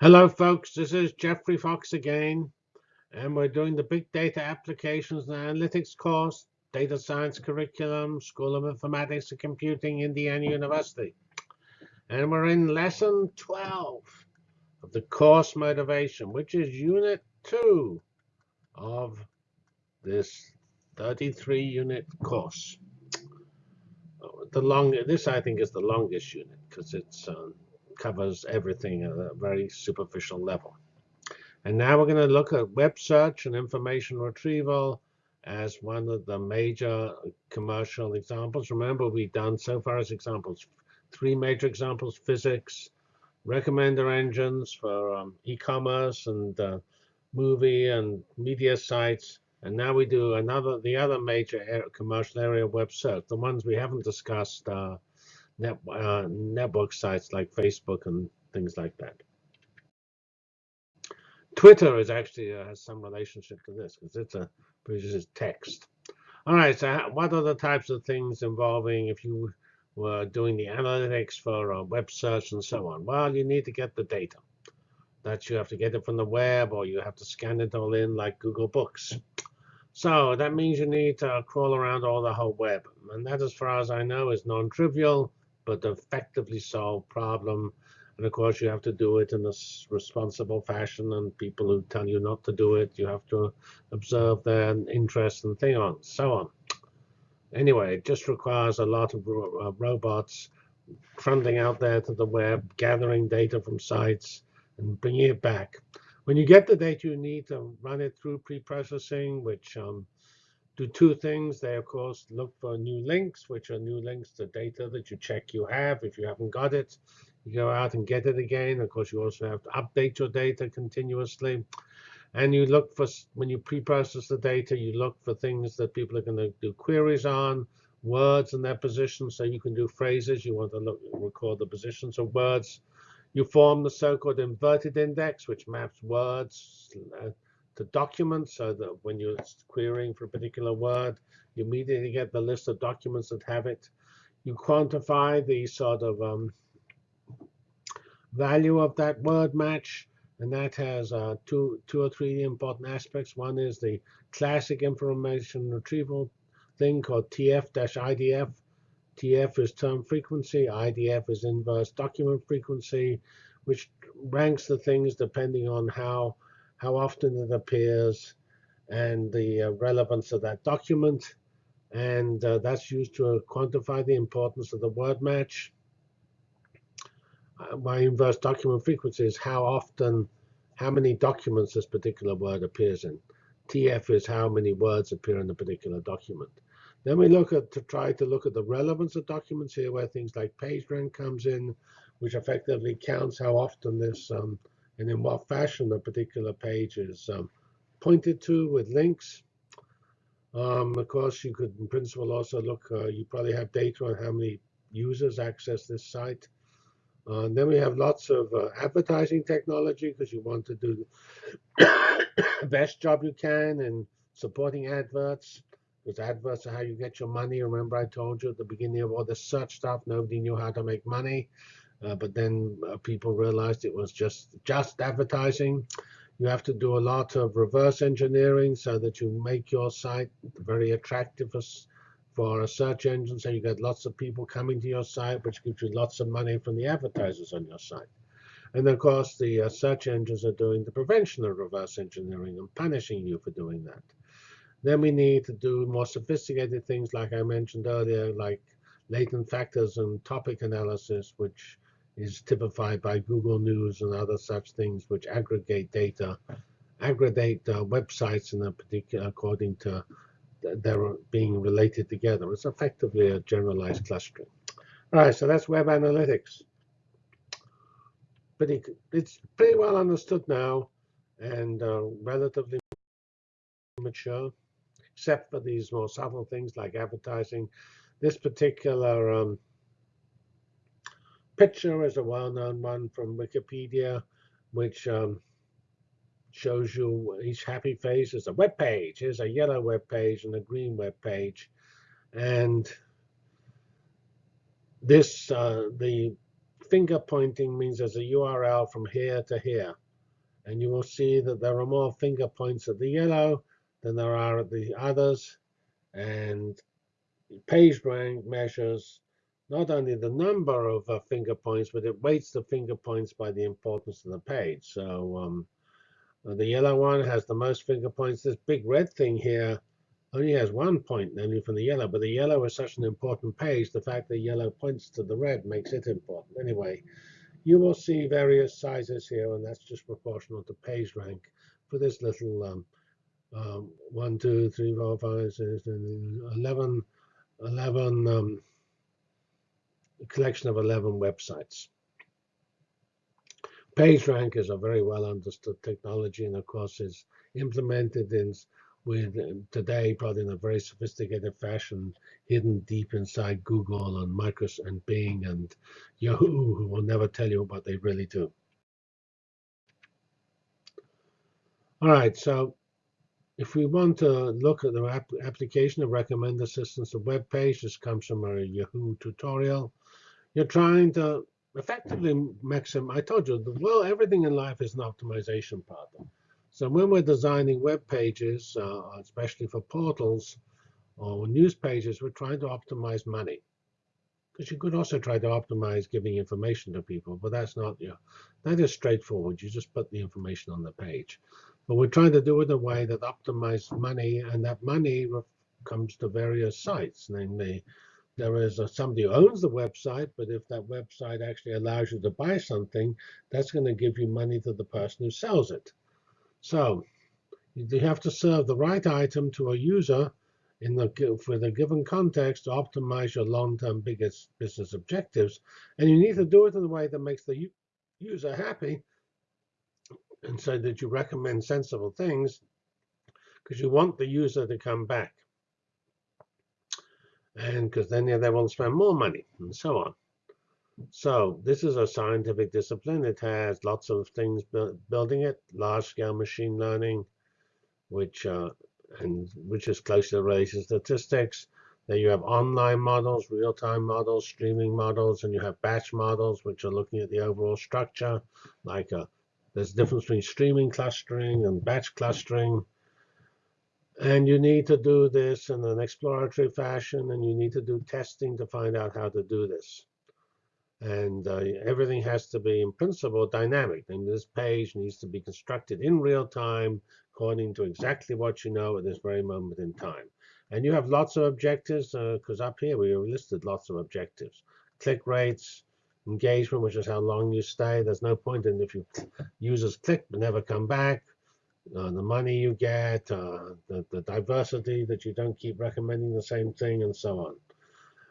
Hello, folks. This is Geoffrey Fox again, and we're doing the Big Data Applications and Analytics course, Data Science Curriculum, School of Informatics and Computing, Indiana University. And we're in Lesson 12 of the course motivation, which is Unit 2 of this 33-unit course. The long, this I think is the longest unit because it's um, covers everything at a very superficial level. And now we're going to look at web search and information retrieval as one of the major commercial examples. Remember, we've done so far as examples, three major examples, physics, recommender engines for um, e-commerce and uh, movie and media sites. And now we do another, the other major commercial area web search. The ones we haven't discussed are net, uh, network sites like Facebook and things like that. Twitter is actually uh, has some relationship to this because it's a produces text. All right, so what are the types of things involving if you were doing the analytics for a web search and so on? Well, you need to get the data. That you have to get it from the web or you have to scan it all in like Google Books. So that means you need to crawl around all the whole web. And that, as far as I know, is non-trivial but effectively solve problem. And of course, you have to do it in a responsible fashion. And people who tell you not to do it, you have to observe their interest and thing on, so on. Anyway, it just requires a lot of uh, robots trundling out there to the web, gathering data from sites, and bringing it back. When you get the data, you need to run it through pre-processing, which um, do two things. They, of course, look for new links, which are new links to data that you check you have. If you haven't got it, you go out and get it again. Of course, you also have to update your data continuously. And you look for, when you pre-process the data, you look for things that people are going to do queries on, words and their positions. So you can do phrases. You want to look, record the positions of words. You form the so-called inverted index, which maps words, uh, to documents so that when you're querying for a particular word, you immediately get the list of documents that have it. You quantify the sort of um, value of that word match, and that has uh, two, two or three important aspects. One is the classic information retrieval thing called TF-IDF. TF is term frequency, IDF is inverse document frequency, which ranks the things depending on how how often it appears, and the uh, relevance of that document. And uh, that's used to uh, quantify the importance of the word match. my inverse document frequency is how often, how many documents this particular word appears in. TF is how many words appear in a particular document. Then we look at to try to look at the relevance of documents here, where things like PageRank comes in, which effectively counts how often this um, and in what fashion a particular page is um, pointed to with links. Um, of course, you could, in principle, also look, uh, you probably have data on how many users access this site. Uh, and then we have lots of uh, advertising technology because you want to do the best job you can in supporting adverts. Because adverts are how you get your money. Remember I told you at the beginning of all search stuff, nobody knew how to make money. Uh, but then uh, people realized it was just just advertising. You have to do a lot of reverse engineering so that you make your site very attractive for, for a search engine. So you get lots of people coming to your site, which gives you lots of money from the advertisers on your site. And of course, the uh, search engines are doing the prevention of reverse engineering and punishing you for doing that. Then we need to do more sophisticated things, like I mentioned earlier, like latent factors and topic analysis, which is typified by Google News and other such things which aggregate data, aggregate uh, websites in a particular according to they're being related together. It's effectively a generalized clustering. All right, so that's web analytics. Pretty, it's pretty well understood now and uh, relatively mature, except for these more subtle things like advertising. This particular um, picture is a well-known one from Wikipedia, which um, shows you each happy face is a web page. Here's a yellow web page and a green web page. And this, uh, the finger pointing means there's a URL from here to here. And you will see that there are more finger points at the yellow than there are at the others. And PageRank measures not only the number of uh, finger points, but it weights the finger points by the importance of the page. So um, the yellow one has the most finger points. This big red thing here only has one point, namely from the yellow. But the yellow is such an important page, the fact that yellow points to the red makes it important. Anyway, you will see various sizes here, and that's just proportional to page rank for this little um, um, 1, 2, 3, 4, 5, 6, 11, 11 um, collection of 11 websites. PageRank is a very well understood technology and of course is implemented in with today probably in a very sophisticated fashion hidden deep inside Google and Microsoft and Bing and Yahoo who will never tell you what they really do. All right, so if we want to look at the application of recommender systems to web page, this comes from our Yahoo tutorial. You're trying to effectively maximize. I told you, well, everything in life is an optimization problem. So when we're designing web pages, uh, especially for portals or news pages, we're trying to optimize money. Because you could also try to optimize giving information to people, but that's not, that is straightforward. You just put the information on the page. But we're trying to do it in a way that optimizes money, and that money comes to various sites. Namely, there is a, somebody who owns the website, but if that website actually allows you to buy something, that's going to give you money to the person who sells it. So you have to serve the right item to a user in the for the given context to optimize your long-term biggest business objectives, and you need to do it in a way that makes the user happy and so that you recommend sensible things because you want the user to come back. And because then they will spend more money and so on. So this is a scientific discipline. It has lots of things building it, large-scale machine learning, which uh, and which is closely related to statistics. Then you have online models, real-time models, streaming models, and you have batch models, which are looking at the overall structure, like a there's a difference between streaming clustering and batch clustering. And you need to do this in an exploratory fashion, and you need to do testing to find out how to do this. And uh, everything has to be, in principle, dynamic. And this page needs to be constructed in real time according to exactly what you know at this very moment in time. And you have lots of objectives, because uh, up here we listed lots of objectives. Click rates, engagement, which is how long you stay. There's no point in if you users click but never come back. Uh, the money you get, uh, the, the diversity that you don't keep recommending the same thing, and so on.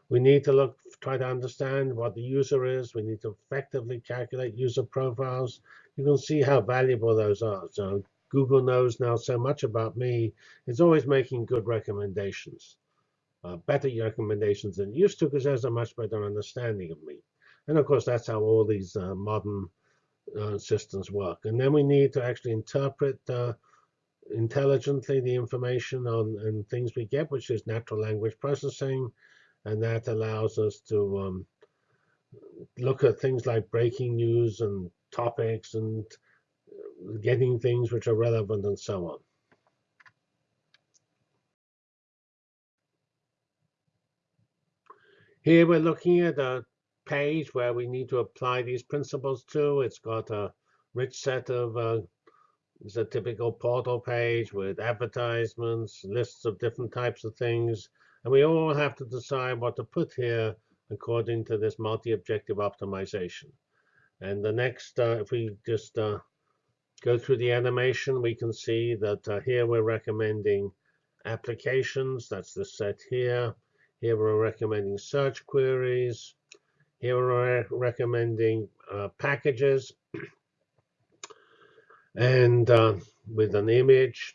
We need to look, try to understand what the user is. We need to effectively calculate user profiles. You can see how valuable those are. So Google knows now so much about me. It's always making good recommendations, uh, better recommendations than used to, because has a much better understanding of me. And of course, that's how all these uh, modern uh, systems work. And then we need to actually interpret uh, intelligently the information on and things we get, which is natural language processing. And that allows us to um, look at things like breaking news and topics and getting things which are relevant and so on. Here we're looking at a page where we need to apply these principles to. It's got a rich set of, uh, it's a typical portal page with advertisements, lists of different types of things. And we all have to decide what to put here according to this multi-objective optimization. And the next, uh, if we just uh, go through the animation, we can see that uh, here we're recommending applications. That's the set here. Here we're recommending search queries. Here we're recommending uh, packages and uh, with an image,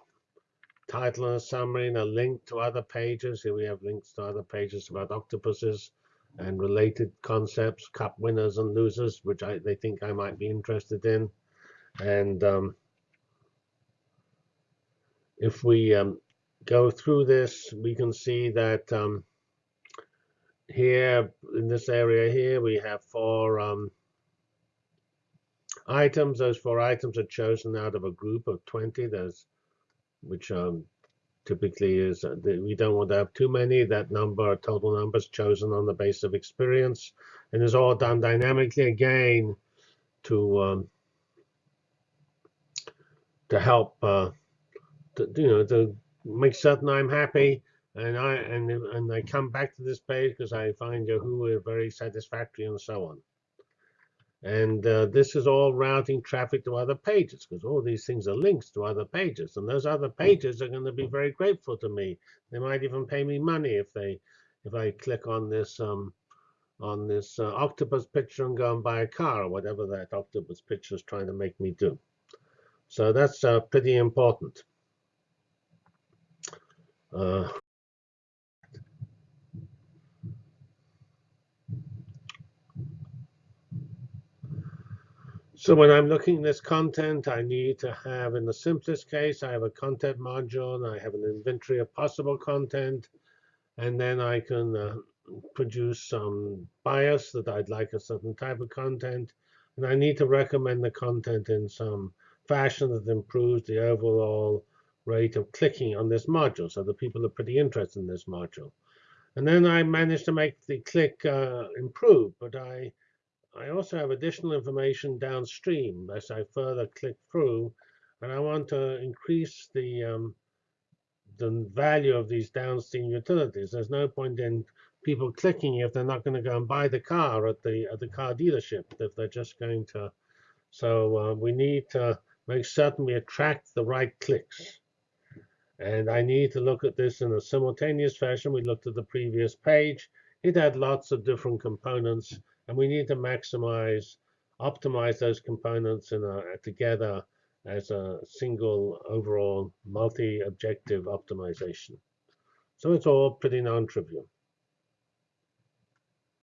title and summary, and a link to other pages. Here we have links to other pages about octopuses and related concepts, cup winners and losers, which I, they think I might be interested in. And um, if we um, go through this, we can see that um, here in this area here, we have four um, items. Those four items are chosen out of a group of 20. There's, which um, typically is uh, we don't want to have too many. That number, total numbers, chosen on the basis of experience, and is all done dynamically again to um, to help uh, to, you know to make certain I'm happy and I and and I come back to this page because I find Yahoo very satisfactory and so on. And uh, this is all routing traffic to other pages because all these things are links to other pages, and those other pages are going to be very grateful to me. They might even pay me money if they if I click on this um, on this uh, octopus picture and go and buy a car or whatever that octopus picture is trying to make me do. So that's uh, pretty important. Uh, So when I'm looking at this content, I need to have, in the simplest case, I have a content module, and I have an inventory of possible content, and then I can uh, produce some bias that I'd like a certain type of content, and I need to recommend the content in some fashion that improves the overall rate of clicking on this module, so the people are pretty interested in this module. And then I managed to make the click uh, improve, but I I also have additional information downstream as I further click through, and I want to increase the um, the value of these downstream utilities. There's no point in people clicking if they're not going to go and buy the car at the at the car dealership if they're just going to. So uh, we need to make certain we attract the right clicks. And I need to look at this in a simultaneous fashion. We looked at the previous page. It had lots of different components and we need to maximize, optimize those components in a, together as a single overall multi-objective optimization. So it's all pretty non-trivial.